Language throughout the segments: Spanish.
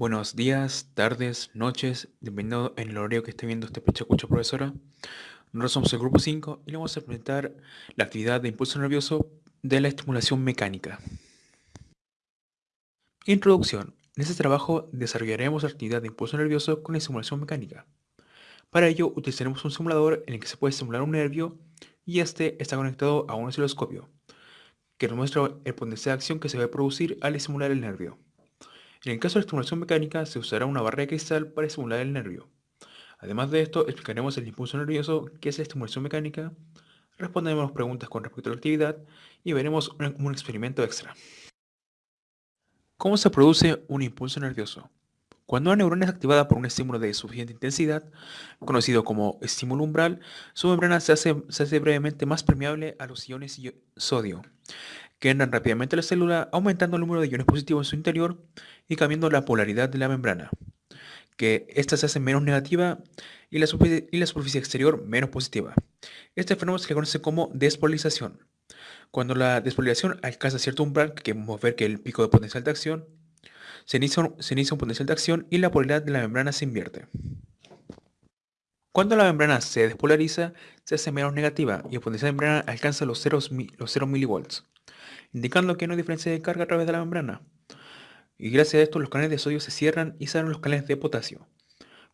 Buenos días, tardes, noches, dependiendo en el horario que esté viendo este pecho escucha profesora. Nosotros somos el grupo 5 y le vamos a presentar la actividad de impulso nervioso de la estimulación mecánica. Introducción. En este trabajo desarrollaremos la actividad de impulso nervioso con la estimulación mecánica. Para ello utilizaremos un simulador en el que se puede estimular un nervio y este está conectado a un osciloscopio, que nos muestra el potencial de acción que se va a producir al estimular el nervio. En el caso de la estimulación mecánica, se usará una barra de cristal para estimular el nervio. Además de esto, explicaremos el impulso nervioso, que es la estimulación mecánica, responderemos preguntas con respecto a la actividad y veremos un, un experimento extra. ¿Cómo se produce un impulso nervioso? Cuando una neurona es activada por un estímulo de suficiente intensidad, conocido como estímulo umbral, su membrana se hace, se hace brevemente más permeable a los iones sodio, que entran rápidamente a la célula, aumentando el número de iones positivos en su interior y cambiando la polaridad de la membrana, que ésta se hace menos negativa y la, superficie, exterior menos positiva. Este fenómeno se le conoce como despolarización. Cuando la despolarización alcanza cierto umbral, que podemos ver que el pico de potencial de acción, se inicia, se inicia un potencial de acción y la polaridad de la membrana se invierte. Cuando la membrana se despolariza, se hace menos negativa y el potencial de membrana alcanza los 0, los 0 milivolts indicando que no hay diferencia de carga a través de la membrana. Y gracias a esto los canales de sodio se cierran y salen los canales de potasio.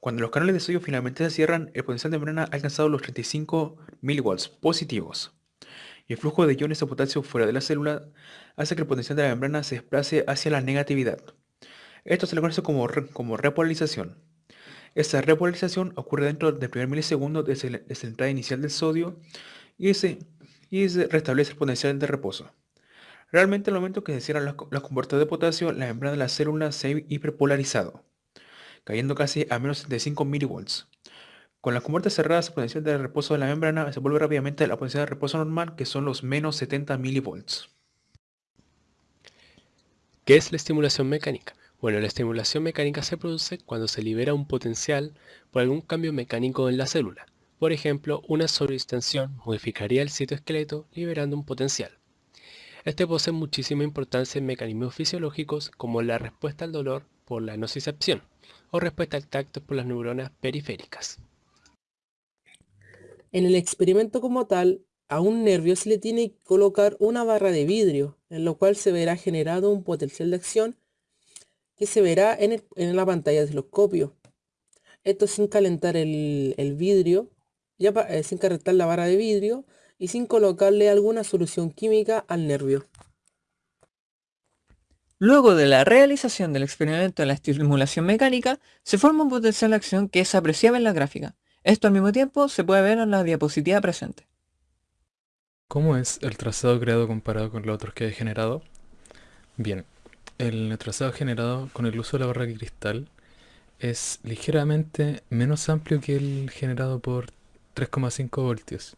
Cuando los canales de sodio finalmente se cierran, el potencial de membrana ha alcanzado los 35 mW positivos. Y el flujo de iones de potasio fuera de la célula hace que el potencial de la membrana se desplace hacia la negatividad. Esto se le conoce como, como repolarización. Esta repolarización ocurre dentro del primer milisegundo desde la, entrada inicial del sodio y y se restablece el potencial de reposo. Realmente al momento que se cierran las, compuertas de potasio, la membrana de la célula se ha hiperpolarizado, cayendo casi a menos 75 milivolts. Con las compuertas cerradas, el potencial de reposo de la membrana se vuelve rápidamente a la potencial de reposo normal, que son los menos 70 milivolts. ¿Qué es la estimulación mecánica? Bueno, la estimulación mecánica se produce cuando se libera un potencial por algún cambio mecánico en la célula. Por ejemplo, una sobredistensión modificaría el citoesqueleto liberando un potencial. Este posee muchísima importancia en mecanismos fisiológicos como la respuesta al dolor por la nocicepción o respuesta al tacto por las neuronas periféricas. En el experimento como tal, a un nervio se le tiene que colocar una barra de vidrio, en lo cual se verá generado un potencial de acción que se verá en, la pantalla del oscopio. Esto sin calentar el, vidrio, ya eh, sin calentar la barra de vidrio, y sin colocarle alguna solución química al nervio. Luego de la realización del experimento de la estimulación mecánica, se forma un potencial de acción que es apreciable en la gráfica. Esto al mismo tiempo se puede ver en la diapositiva presente. ¿Cómo es el trazado creado comparado con los otros que he generado? Bien, el trazado generado con el uso de la barra de cristal es ligeramente menos amplio que el generado por 3,5 voltios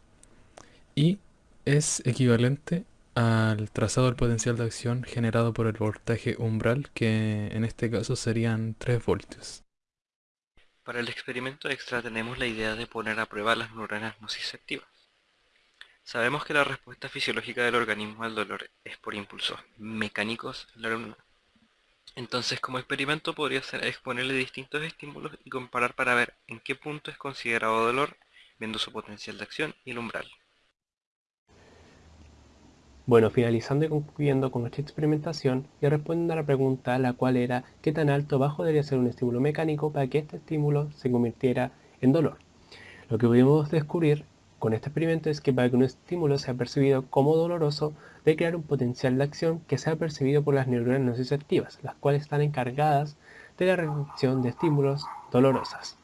y es equivalente al trazado del potencial de acción generado por el voltaje umbral, que en este caso serían 3 voltios. Para el experimento extra tenemos la idea de poner a prueba las neuronas nociceptivas. Sabemos que la respuesta fisiológica del organismo al dolor es por impulsos mecánicos la neurona. Entonces como experimento podría ser exponerle distintos estímulos y comparar para ver en qué punto es considerado dolor viendo su potencial de acción y el umbral. Bueno, finalizando y concluyendo con nuestra experimentación y respondiendo a la pregunta la cual era qué tan alto o bajo debería ser un estímulo mecánico para que este estímulo se convirtiera en dolor. Lo que pudimos descubrir con este experimento es que para que un estímulo sea percibido como doloroso, debe crear un potencial de acción que sea percibido por las neuronas nociceptivas, las cuales están encargadas de la recepción de estímulos dolorosos.